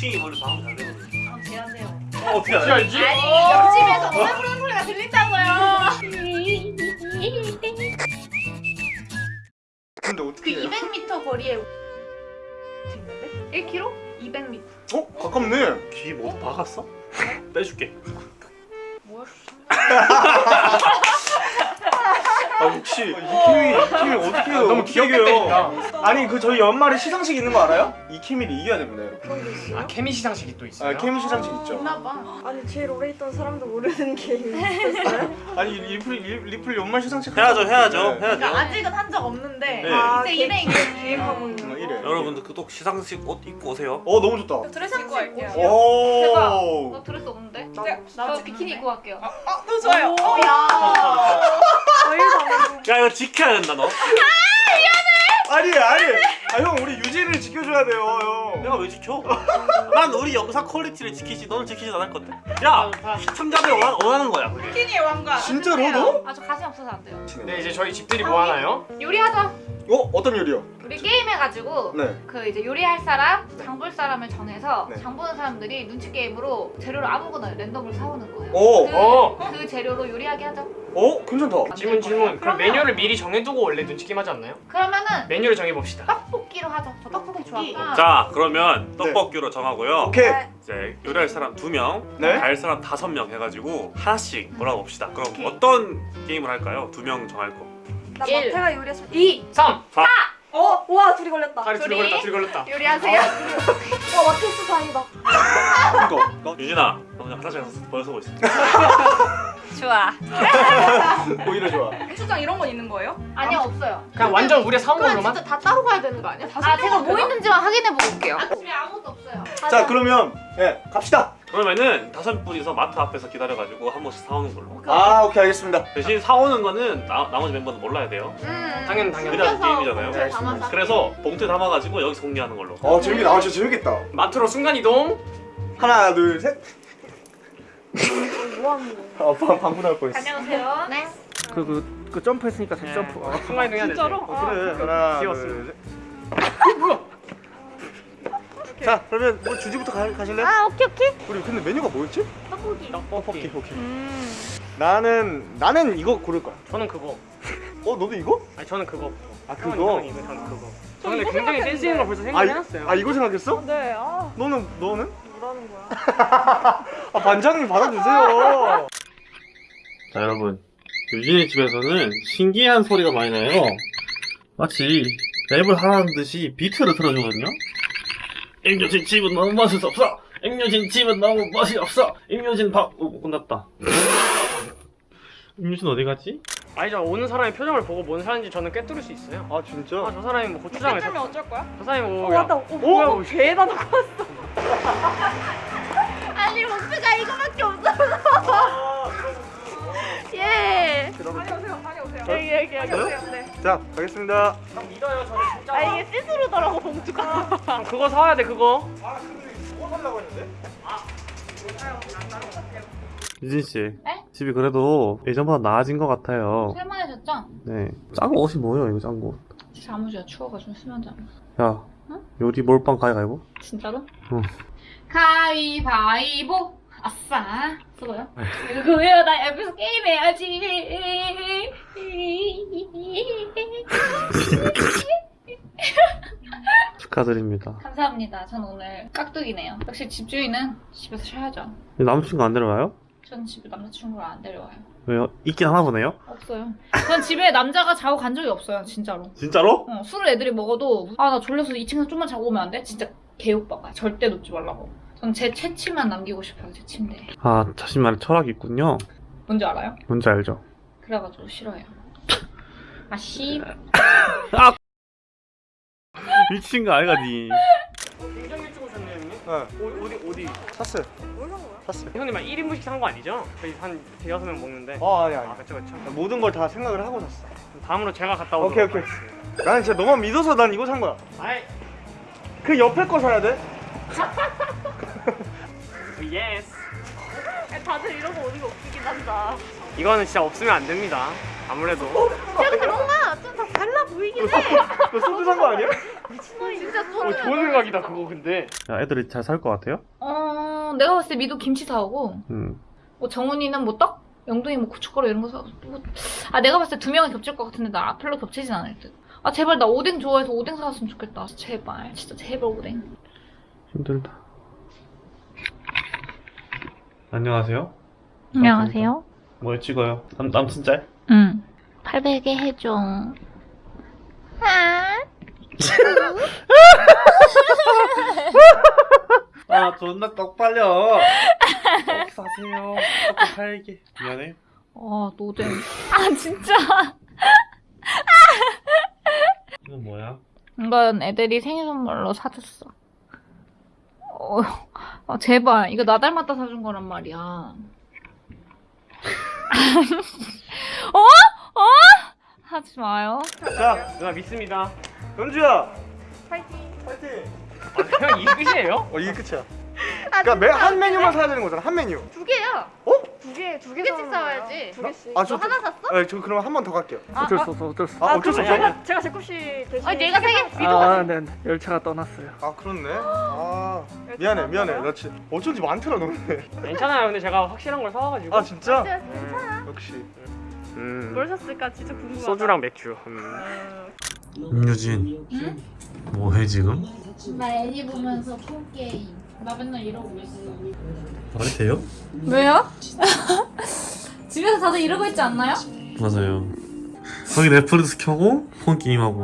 미팅이 원래 방금 잘 되거든. 아, 제안해요. 어, 어떻게 알지? 알지? 아니 옆집에서 노래 부르는 소리가 들린다고요. 근데 그 어떻게 해요? 200m 거리에 있는데? 1km? 200m. 어? 가깝네 귀 모두 박았어? 빼줄게. 뭐야? 아 역시 이키미 이키미 어떻게 해요? 너무 어떻게 귀엽게 이겨요? 때린다. 아니 그 저희 연말에 시상식 있는 거 알아요? 이 케미를 이겨야 됩니다 여러분 아 케미 시상식이 또 있어요? 아 케미 시상식 있죠 있나봐. 아니 제일 오래 있던 사람도 모르는 게임 있었어요? 아니 리플 리- 리플 연말 시상식 해야죠, 해야죠, 네. 해야죠. 그러니까 아직은 한 적 없는데 네. 아, 이제 개- 일행 기획하고 어, 있는 이래 여러분들 그또 시상식 옷 입고 오세요. 어 너무 좋다 드레스 입고 갈게요. 오 대박. 나 드레스 없는데? 나저 비키니 입고 갈게요. 또 좋아요. 어, 야. 이거 지켜야 된다, 너. 아니 아니 아 형 우리 유지를 지켜줘야 돼요 형 내가 왜 지켜? 난 우리 영상 quality를 지키지, 너는 지키지 않을 건데. 야, 시청자들 원하, 원하는 거야. 비키니의 왕관. 진짜로 너? 아저 가슴 없어서 안 돼요. 네 이제 저희 집들이 뭐 하나요? 요리하자. 어? 어떤 요리요? 우리 게임 해가지고 네 그 이제 요리할 사람, 장볼 사람을 정해서 네. 장 보는 사람들이 눈치 게임으로 재료를 아무거나 랜덤으로 사오는 거예요. 오! 그, 어. 그 재료로 요리하게 하자. 어? 괜찮다 질문 질문 그럼 그러면- 메뉴를 미리 정해두고 원래 눈치 게임 하지 않나요? 그러면은 메뉴를 정해봅시다 떡볶이로 하자. 저 떡볶이 좋아하니까. 자, 그러면 떡볶이로 정하고요. 오케이 이제 요리할 사람 두 명, 네. 갈 사람 다섯 명 해가지고 하나씩 몰아봅시다. 그럼 오케이. 어떤 게임을 할까요? 두 명 정할 거. 나 일. 마태가 요리했으면 2 3! 어? 와 둘이 걸렸다. 다리 둘이 둘이. 걸렸다 둘이 걸렸다 요리하세요. 와 마테스 다행이다. 이거 유진아, 너 그냥 화장실 가서 벌서고 있어. 좋아. 오히려 좋아 고추장 이런 건 있는 거예요? 아니요 없어요. 그냥 완전 우리가 사온 그럼 걸로만? 진짜 다 따로 가야 되는 거 아니야? 아 제가 뭐 있는지만 확인해 보고 올게요. 집에 아무것도 없어요. 자 그러면 예 갑시다 그러면은 다섯 분이서 마트 앞에서 기다려가지고 한 번씩 사오는 걸로. 아 오케이 알겠습니다 대신 사오는 거는 나, 나머지 멤버는 몰라야 돼요. 음. 당연 당연 그래야 그래서 게임이잖아요. 담아서 그래서 봉투에 담아가지고 여기서 공개하는 걸로. 어 재밌다 아 진짜 재밌겠다 마트로 순간이동 하나 둘셋 뭐 하는 거야? 아, 방, 방구 나올 뻔했어 안녕하세요. 네. 그, 그, 그 점프했으니까 다시 네. 점프 아, 순간이동 해야 돼 진짜로? 어, 그래 하나 귀여웠어. 둘셋 자 그러면 뭐 주지부터 가, 가실래요? 아 오케이 오케이. 우리 근데 메뉴가 뭐였지? 떡볶이. 떡볶이 오케이 음. 나는 나는 이거 고를 거야 저는 그거 어 너도 이거? 아니 저는 그거 아 그거? 형은 이거 저는 그거 저 이거 굉장히 센스 있는 걸 벌써 아, 이, 생각해놨어요 아 이거 생각했어? 네. 아 너는 너는? 뭐라는 거야? 아 반장님 받아주세요 자 여러분 유진의 집에서는 신기한 소리가 많이 나요 마치 랩을 하라는 듯이 비트를 틀어주거든요 임유진 집은 너무 맛이 없어. 임유진 집은 너무 맛이 없어. 임유진 밥... 오 끝났다. 임유진 어디 갔지? 아니죠. 오는 사람의 표정을 보고 뭔 사람인지 저는 꿰뚫을 수 있어요. 아 진짜? 아 저 사람이 뭐 고추장을 면 어쩔 거야? 저 사람이 뭐 어 맞다. 어 뭐야? 어, 개다 넣고 아니 목표가 이거밖에 없어. 예. 다녀오세요. 다녀오세요. 여기. 다녀오세요. 네 자 가겠습니다 형 믿어요 저는 진짜 아 이게 시스루더라고 봉투가. 형 그거 사와야 돼 그거 뭐 살라고 했는데? 유진씨 네? 집이 그래도 예전보다 나아진 것 같아요 쓸만해졌죠? 네 짠 옷이 뭐예요 이거 짠거 잠옷이야 추워가지고 수면 잠옷. 야 응? 요리 몰빵 가위가위보? 진짜로? 응. 가위바위보. 아싸. 수고요. 누구야 나 옆에서 게임해야지. 축하드립니다 감사합니다. 전 오늘 깍두기네요. 역시 집주인은 집에서 쉬어야죠. 남자친구 안 데려와요? 전 집에 남자친구를 안 데려와요. 왜요? 있긴 하나 보네요? 없어요. 전 집에 남자가 자고 간 적이 없어요. 진짜로. 진짜로? 어, 술을 애들이 먹어도 아 나 졸려서 2층에서 좀만 자고 오면 안 돼? 진짜 개오빠가 절대 놓지 말라고. 전 제 채취만 남기고 싶어요. 제 침대에. 아 자신만의 철학이 있군요 뭔지 알아요? 뭔지 알죠? 그래가지고 싫어요. 아 씨. 미친 거 아이가 니 굉장히 일찍 오셨네요 형님 네 어, 어디 어디 샀어요 형님 막 1인분씩 산 거 아니죠? 저희 한 대여섯 명 먹는데 어 아니 아니 아 그쵸 그쵸 모든 걸 다 생각을 하고 샀어 다음으로 제가 갔다 오도록 오케이 오케이 나는 진짜 너만 믿어서 난 이거 산 거야 아이 그 옆에 거 사야 돼? yes 다들 이런 거 오는 거 웃기긴 한다. 이거는 진짜 없으면 안 됩니다 아무래도 야 근데 뭔가 좀더 달라 보이긴 해. 너 소주 산거 아니야? 미친놈이 진짜 어, 좋은 생각이다 그거 근데. 야, 애들이 잘 살 것 같아요? 어 내가 봤을 때 미도 김치 사오고 음. 뭐 정훈이는 뭐 떡? 영동이 뭐 고춧가루 이런 거 사고 뭐, 아 내가 봤을 때 두 명은 겹칠 것 같은데 나 별로 겹치진 않을 듯. 아 제발 나 오뎅 좋아해서 오뎅 사왔으면 좋겠다. 제발 진짜 제발 오뎅. 힘들다. 안녕하세요. 안녕하세요. 뭐 찍어요? 남, 남친 짤? 응. 800에 해줘. 아. 아, 존나 떡 빨려. 떡 사세요. 떡 팔게. 미안해. 아 노잼. 아 진짜. 이건 뭐야? 이건 애들이 생일 선물로 사줬어. 어, 아, 제발 이거 나 닮았다 사준 거란 말이야. 어? 어? 하지 마요. 자, 누나 믿습니다. 연주야. 파이팅. 파이팅. 아, 그냥 이 끝이에요? 어 이게 끝이야. 아, 그러니까 매, 한 메뉴만 사야 되는 거잖아. 한 메뉴. 두 개야. 어? 두 개, 두 개. 사오는 사와야지. 두 개씩. 아, 너 저- 하나 샀어? 네, 저 그럼 한 번 더 갈게요. 아, 어쩔 아, 수 없어 어쩔 수 아, 없어 어쩔 수 없어. 제가 제가 제 컵씨 대신. 아, 내가 세 개- 아, 네, 네. 열차가 떠났어요. 아 그렇네. 아 미안해 미안해. 나 진짜 어쩐지 많더라 너네. 괜찮아요. 근데 제가 확실한 걸 사와가지고. 아 진짜? 진짜 괜찮아. 역시. 음. 뭘 샀을까 진짜 궁금하다. 소주랑 맥주. 음. 임유진. 뭐해 지금? 나 애니 보면서 폰 게임. 나 맨날 이러고 있어. 말이 돼요? 왜요? 집에서 다들 이러고 있지 않나요? 맞아요. 거기 넷플릭스 켜고 폰 게임하고.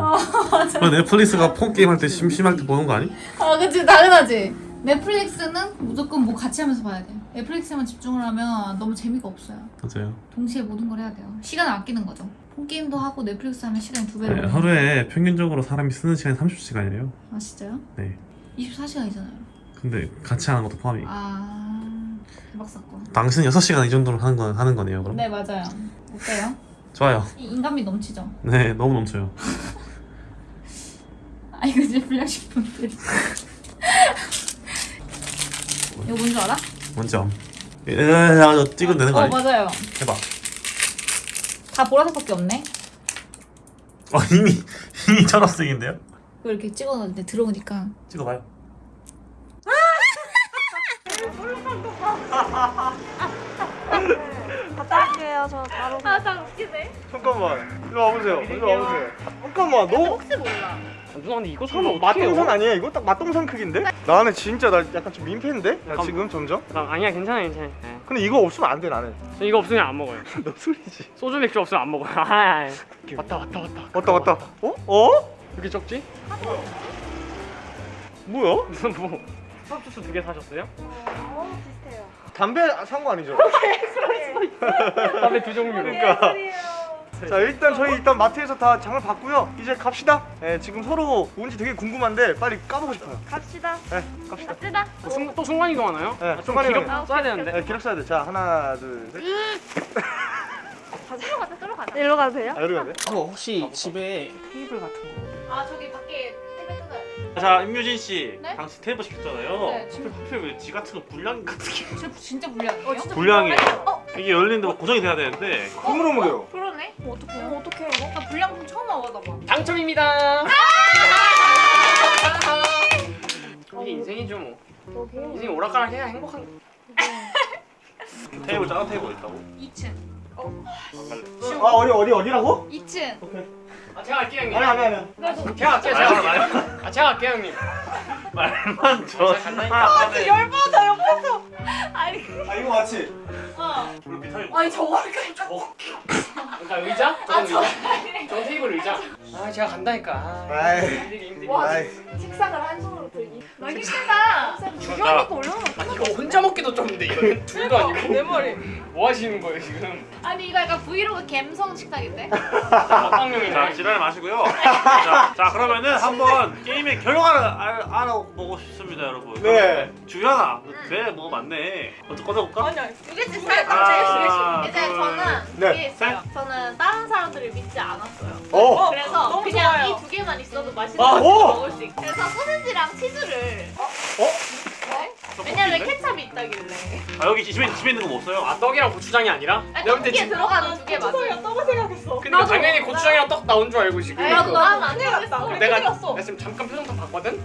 그리고 넷플릭스가 폰 게임할 때 심심할 때 보는 거 아니? 아, 그치, 당연하지. 넷플릭스는 무조건 뭐 같이 하면서 봐야 돼. 넷플릭스만 집중을 하면 너무 재미가 없어요. 맞아요. 동시에 모든 걸 해야 돼요. 시간을 아끼는 거죠. 폰 게임도 하고 넷플릭스 하면 시간이 두 배로. 네. 하루에 평균적으로 사람이 쓰는 시간이 30시간이래요. 아, 진짜요? 네. 24시간이잖아요. 근데 같이 하는 것도 포함이. 아, 대박 사건. 당신 6시간 이 정도로 하는, 거, 하는 거네요, 그럼? 네, 맞아요. 어때요? 좋아요. 이 인간미 넘치죠? 네, 너무 넘쳐요. 아, 이거 이제 불량식품들. 이거 뭔줄 알아? 뭔지 암. 저 찍으면 되는 거 어, 아니? 맞아요. 해봐. 다 보라색밖에 없네. 어, 이미, 이미 초록색인데요? 이렇게 찍어놨는데 들어오니까. 찍어봐요. 갔다 올게요. 저 바로. 아, 나 웃기네. 잠깐만. 이리 와보세요. 이리 와보세요. 잠깐만 너. 혹시 몰라. 아, 누나 근데 이거 사면 어떡해요? 맛동산 아니야? 이거 딱 맛동산 크기인데? 나는 진짜 나 약간 좀 민폐인데? 나 잠깐만. 지금 점점? 나 아니야 괜찮아 괜찮아. 네. 근데 이거 없으면 안 돼 나는. 저 이거 없으면 안 먹어요. 너 술이지. 소주 맥주 없으면 안 먹어요. 아, 왔다 왔다 왔다. 왔다 왔다. 어? 어? 이렇게 적지? 뭐야? 무슨 뭐 팝주스 두 개 사셨어요? 어. 담배 산 거 아니죠? 담배 두 종류. 그러니까. 자 일단 저희 일단 마트에서 다 장을 봤고요. 이제 갑시다. 네, 지금 서로 뭔지 되게 궁금한데 빨리 까보고 싶어요. 갑시다. 네, 갑시다. 갑시다. 또, 순, 또 순간 이동 하나요? 네, 아, 좀 순간 기록 이동. 써야 되는데. 네, 기록 써야 돼. 자 하나, 둘, 셋. 가자. 가자. 들어 가자. 일로 가도 돼요? 아 이러면 돼? 어, 혹시 집에 테이블 같은 거? 아, 저기 밖에 뜯어야 돼. 자, 임유진 씨. 네? 당신 테이블 시켰잖아요. 네, 지금- 하필 왜지 같은 거 불량 같은 게. 저 진짜 불량이에요? 어, 진짜 불량이에요. 이게 열리는데 막 고정이 돼야 되는데. 흐물흐물해요. 그러네? 어떡해요? 어떡해 이거? 나 불량품 처음 와봐봐. 당첨입니다. 이게 인생이죠 뭐. 여기. 인생 오락가락 해야 행복한. 테이블 작은 테이블 있다고? 2층. 아 어디 어디 어디라고? 2층. 아 제가 갈게요 형님. 아니 아니 아니. 제가 갈게요 제가 갈게요. 아 제가 갈게요 형님. 말만 줘. 간다니까. 열받아, 옆에서. 아니, 아 이거 맞지? 어. 아니, 저거까지. 그러니까 의자? 아 저. 저 테이블 의자. 아 제가 간다니까. 아, 아이. 힘들게 힘들게. 와, 아이. 책상을 한 손으로 들기. 주변이니까 올려놓은 아 이거 혼자 먹기도 좀 근데 이거 둘도 아니고. 내 머리. 뭐 하시는 거예요 지금? 아니, 이거 약간 브이로그 갬성 식탁인데? 먹방용이네. 자, 지랄 마시고요. 자, 자, 그러면은 한번 게임의 결과를 알, 알아보고 싶습니다, 여러분. 네. 주연아, 배뭐 많네. 먼저 꺼내볼까? 아니야. 두 개씩 아, 살짝 제일 아, 이제 저는 네. 그게 있어요. 저는 다른 사람들을 믿지 않았어요. 어. 그래서 그냥. 이 두 개만 있어도 맛있는 아, 거 오! 먹을 수 있고. 그래서 소세지랑 치즈를. 어? 네? 왜냐면 케찹이 있다길래. 아 여기 집에 집에 있는 거 못 써요. 아 떡이랑 고추장이 아니라? 아니, 내가 볼 때 떡볶이에 지금 들어가는 두 개 맞아요. 떡을 생각했어. 근데 당연히 고추장이랑 떡 나온 줄 알고 지금 나도 난안 되겠어. 내가 내가 지금 잠깐 표정판 봤거든?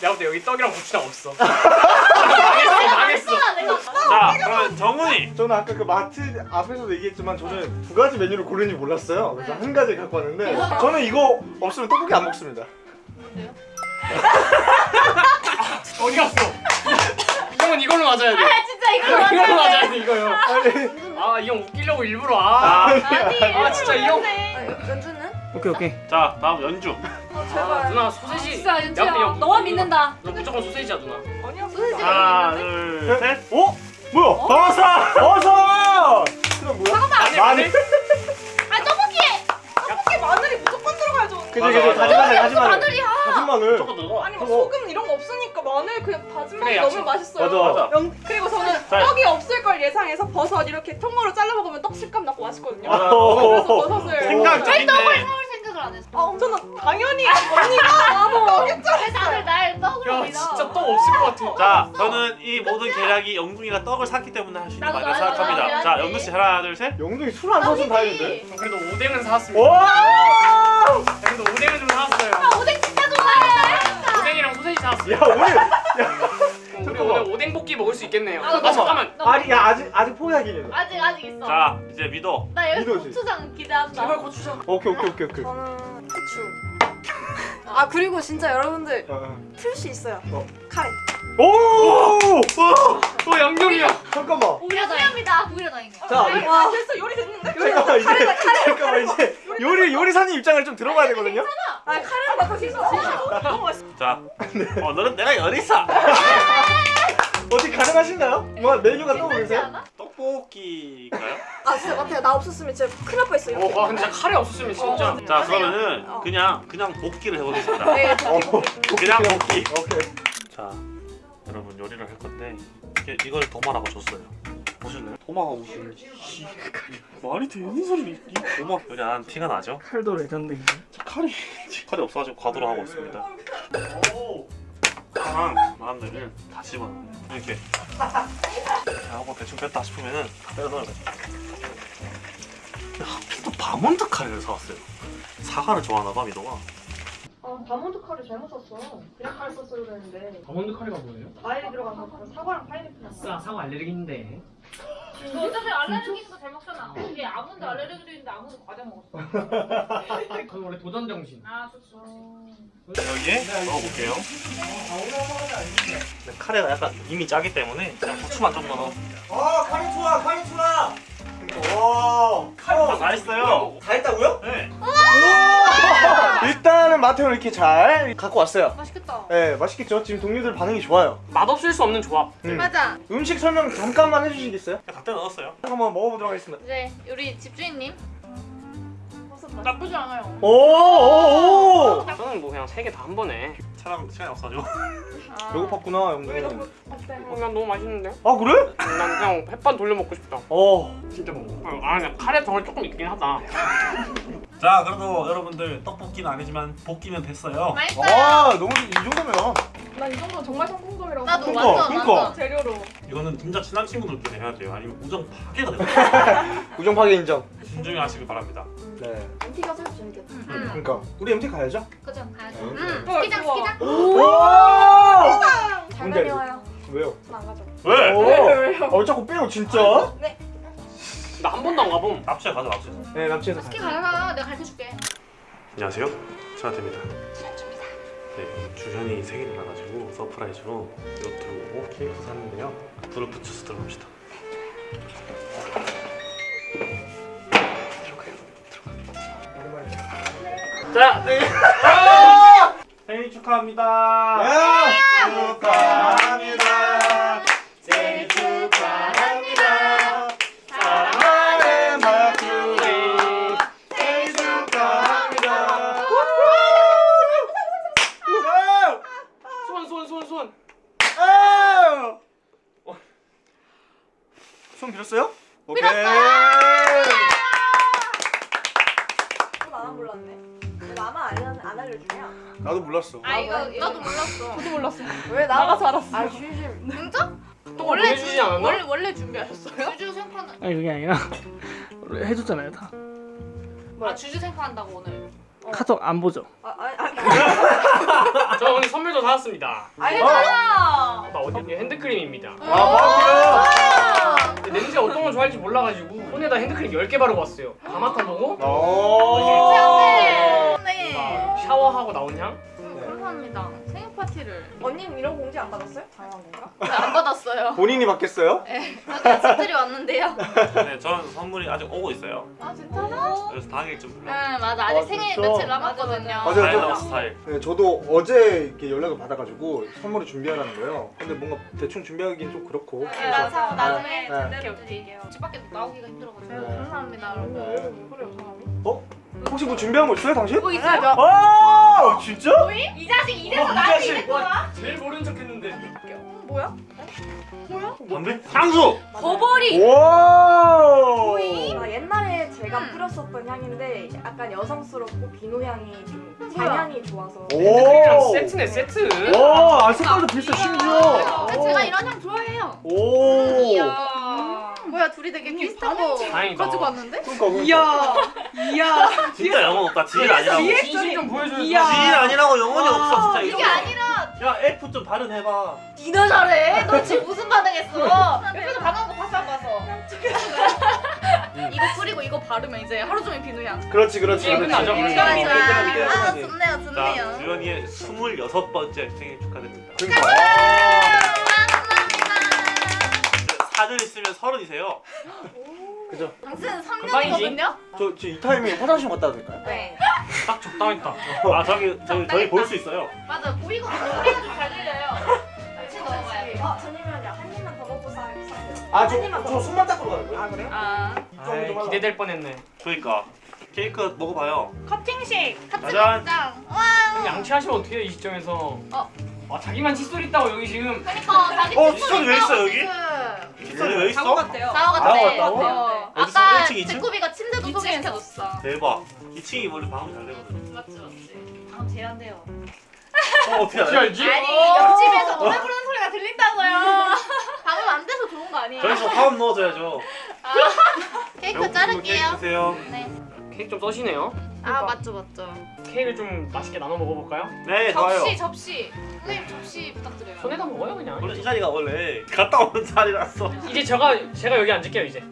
내가 볼 때 여기 떡이랑 고추장 없어 망했어 망했어 자 그러면 정훈이. 저는 아까 그 마트 앞에서도 얘기했지만 저는 두 가지 메뉴를 고르는지 몰랐어요. 그래서 한 가지 갖고 왔는데 저는 이거 없으면 떡볶이 안 먹습니다. 어디 갔어? 형은 이걸로 맞아야 돼 아 진짜 이거 이걸로 맞아요. 맞아야 돼 이거요 아니 아이 형 웃기려고 일부러 아, 자, 아니. 아 진짜 이 형 연주는? 오케이 오케이. 자 다음 연주. 어 아, 제발. 누나 소세지 진짜 형 너만 믿는다 너 무조건 소세지야 누나 아니야 소세지가 하나? 둘 셋. 어? 뭐야? 버섯! 그럼 뭐야? 마 그지 맞아, 그지 맞아. 다진 마늘 다진 마늘 마늘이야 다진 마늘. 아니 뭐. 소금 이런 거 없으니까 마늘 그냥 다진 마늘 그래, 너무 야채. 맛있어요. 맞아, 맞아. 영- 그리고 저는 자. 떡이 없을 걸 예상해서 버섯 이렇게 통으로 잘라 먹으면 떡 식감 나고 맛있거든요. 맞아. 그래서 버섯을. 생각적인데. 뭘 생각을 안 했어 아, 저는 당연히 언니가 나도 떡이 왜 다들 날 떡으로 야 믿어? 진짜 떡 없을 것 같아 자 저는 이 모든 계략이 영둥이가 떡을 샀기 때문에 할 수 있는 나도, 생각합니다. 자 나도. 영둥 씨 하나 둘 셋. 영둥이 술 안 사서 다행인데 그래도 오뎅은 사왔습니다 와! 그래도 오뎅은 좀 사왔어요 오뎅 진짜 좋아해. 오뎅이랑 소세지 사왔어요 야 오늘 우리. 오늘 오뎅 볶기 먹을 수 있겠네요 아, 아 잠깐만 아직 야 아직 아직 포기하긴 해 아직 아직 있어. 자 이제 믿어. 나 여기 믿어지. 고추장 기대한다. 제발 고추장 오케이 오케이 오케이 오케이 저는 후추. 아 그리고 진짜 여러분들 어, 어. 틀수 있어요. 어. 카레. 오! 또 양념이야 잠깐만. 오히려 다행이다. 자 와 됐어 요리 됐는데? 잠깐만 이제 잠깐만 이제 요리 요리사님 입장을 좀 들어봐야 되거든요 아 카레는 나다 진짜 진짜 너무 맛있어. 자 오늘은 내가 열이사. 어떻게 가능하신가요? 뭐 메뉴가 떠오르세요? 않아? 떡볶이가요? 아 진짜 마태야 나 없었으면 진짜 큰일 날 뻔했어 이렇게. 어, 와 근데 진짜 카레 없었으면 진짜 자 그러면은 어. 그냥 그냥 볶기를 해보겠습니다. 네, 어, 그냥 볶기. 오케이 자 여러분 요리를 할 건데 이게 이걸 도마라고 줬어요. 보실래요? 도마가 무슨 씨, 말이 되는 소리 이 도마 요리 안 한 티가 나죠? 칼도 legend인데. 칼이 칼이 없어가지고 과도로 하고 있습니다. 오. 파랑 마늘을 다 집어 이렇게 자, 하고 대충 뺐다 싶으면은 빼서 넣어야 돼. 하필 또 바몬드 카레를 사왔어요. 사과를 좋아하나 봐 미도가. 아, 바몬드 카레 잘못 샀어. 그냥 카레 썼어야 그랬는데. 아몬드 카레가 뭐예요? 과일이 들어가서 사과랑 파인애플 났어. 사과 알레르기인데 너 어차피 알레르기 있어 잘 먹잖아. 얘 아몬드 알레르기도 있는데 아몬드 과자 먹었어. 그건 원래 도전 정신. 아 좋죠 여기에 넣어볼게요. 근데 카레가 약간 이미 짜기 때문에 그냥 후추만 좀 넣어. 아 카레 좋아 카레 좋아 와 카레 다 했어요. 다 했다고요? 네. 오! 일단은 마태형 이렇게 잘 갖고 왔어요 맛있겠다. 네 맛있겠죠? 지금 동료들 반응이 좋아요 맛없을 수 없는 조합 음. 맞아. 음식 설명 잠깐만 해주시겠어요? 갖다 넣었어요. 한번 먹어보도록 하겠습니다 이제 우리 집주인님 나쁘지 않아요 오 오 오 저는 뭐 그냥 세 개 다 한 번에 촬영 시간이 없어가지고. 배고팠구나 형님 어, 난 너무 맛있는데? 아 그래? 난 그냥 햇반 돌려 먹고 싶다 어 진짜 먹어 아 근데 카레 덩어리 조금 있긴 하다 자 그래도 여러분들 떡볶이는 아니지만 볶기면 됐어요. 맛있어요. 와 너무 이 정도면 난 이 정도면 정말 성공적이라고. 나도 그러니까, 완전 그러니까. 완전. 재료로. 이거는 진짜 친한 친구들끼리 해야 돼요. 아니면 우정 파괴가 돼요. 우정 파괴 인정 신중히 하시길 바랍니다. 네 MT가 사실 재밌겠다. 음. 그러니까 우리 MT 가야죠? 그죠 가야죠 음. 어, 스키장 좋아. 스키장. 오! 잘? 다녀와요. 왜요? 안 가죠. 왜? 오! 어 자꾸 빼요 진짜? 나한 번도 안 가봄 납치해 가자 납치해. 네 남친에서 스키 가라 내가 가르쳐줄게 안녕하세요. 천하태입니다. 네, 주현이 생일이 나가지고 surprise로 요트 오고 케이크 샀는데요. 불을 붙여서 들어갑시다. 자, 네. 생일 축하합니다. 야! 축하 주주 생판 아니 그게 아니라 해줬잖아요 다. 아 주주 생판한다고 오늘. 카톡 안 보죠? 아, 아, 아, 저 오늘 선물도 사왔습니다. 알잖아. 나 어디 핸드크림입니다. 아 근데 냄새 어떤 걸 좋아할지 몰라가지고 손에다 핸드크림 10개 바르고 왔어요. 다 맡아보고 바꾸요. 오. 네. 막 샤워하고 나온 향? 파티를 언니는 이런 공지 안 받았어요? 당연한 건가? 안 받았어요. 본인이 받겠어요? 아까 집들이 왔는데요. 네, 저는 선물이 아직 오고 있어요. 아 진짜로? 그래서 당일 좀 불러. 응 맞아 아직 아, 생일 진짜? 며칠 남았거든요. 맞아요. 스타일러 스타일. 네, 저도 어제 이렇게 연락을 받아가지고 선물을 준비하라는 거예요. 근데 뭔가 대충 준비하기엔 좀 그렇고. 네, 그래서-. 나중에 네. 제대로 드릴게요. 집 밖에 나오기가 힘들어가지고. 네. 감사합니다, 네. 여러분. 그래요, 사람이? 어? 혹시 뭐 준비한 거 있어요, 당신? 뭐 있어요? 아, 진짜? 이 자식 이래서 어, 이 나한테. 이랬구나. 제일 모른 척 했는데. 뭐야? 담배? 향수. 버버리. 와! 아, 옛날에 제가 음. 뿌렸었던 향인데 약간 여성스럽고 비누 향이 좀 뭐야? 잔향이 좋아서 오! 세트네 세트. 와, 아, 색깔도 비슷해, 심지어. 아, 제가 이런 향 좋아해요. 오! 이야. 뭐야 둘이 되게 비슷한 거 다행이다. 가지고 왔는데? 그러니까, 그러니까. 이야 진짜 영혼 없다. 지인 아니라고. 진심 좀 보여줘요. 이야. 지인 아니라고 영혼이 없어 진짜 이게. 아니라 야 F 좀 발음해봐. 니나 잘해. 너 지금 무슨 반응했어? 옆에서 반응한 거 봤어 안 봤어? 이거 뿌리고 이거 바르면 이제 하루 종일 비누 향. 그렇지, 그렇지. 그렇지. 끝나죠? 그렇지, 아. 좋네요 자, 좋네요. 주연이의 26번째 생일 축하드립니다. 그러니까. 사전 있으면 서른이세요. 그죠? 당신은 금방이지? 3년이거든요? 저 지금 이 타이밍에 화장실 갔다 와도 될까요? 네. 딱 적당했다. 아 저기 저기 저희 볼 수 있어요. 맞아 보이거든요. 소리가 좀잘 들려요. 같이 넣어봐야 돼. 어, 저님은 한 입만 더 먹고 사- 사세요 아, 저, 저 손만 닦으러 가는 거예요? 아 그래요? 아 아이, 기대될 뻔했네. 그러니까 케이크 먹어봐요. 커팅식. 먹자. 와. 양치하시면 어떻게 해요 이 시점에서? 어. 와 자기만 칫솔 있다고 여기 지금. 그러니까 자기 어, 칫솔 왜 있어, 여기? 칫솔이 왜 있어? 자고 같대요 자고? 어. 어디서? 아까 1층, 2층? 제코비가 침대 도 소개시켜줬어. 대박. 2층이 원래 방음 잘 되거든. 맞지 맞지. 다음 제한돼요. 어 어떻게 어떻게 알아? 알지? 아니 옆집에서 노래 부르는 소리가 들린다고요. 방금 안 돼서 좋은 거 아니에요? 저기서 화음 넣어줘야죠. 케이크 케이크 자를게요. 드세요. 네. 케이크 좀 써시네요. 아 맞죠 맞죠. 케이크를 좀 맛있게 나눠 먹어볼까요? 네 좋아요. 접시 접시. 선생님 접시 부탁드려요. 손에다 먹어요 그냥. 원래 이 자리가 원래 갔다 오는 자리라서. 이제 제가 제가 여기 앉을게요 이제.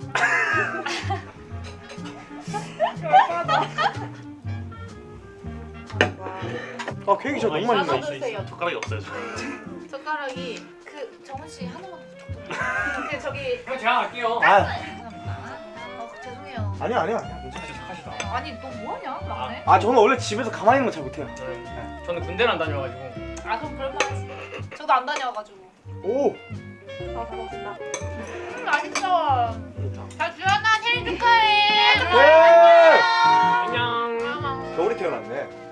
아, 케이크 진짜 너무 맛있네. 드세요. 젓가락이 없어요. 저. 젓가락이 그 정은 씨 하나만 더 부탁드려요. 그 저기 그럼 제가 갈게요. 아. 어 죄송해요. 아니야, 아니야, 아니야. 괜찮아. 멋있다. 아니 너 뭐하냐 막내? 아 저는 원래 집에서 가만히 있는 거 잘 못해요. 네. 네. 저는 군대를 안 다녀가지고. 아 그럼 그럴만하지. 저도 안 다녀가지고. 오. 아 고맙습니다. 음, 맛있어. 자 주연아 생일 축하해. 안녕. 겨울이 태어났네.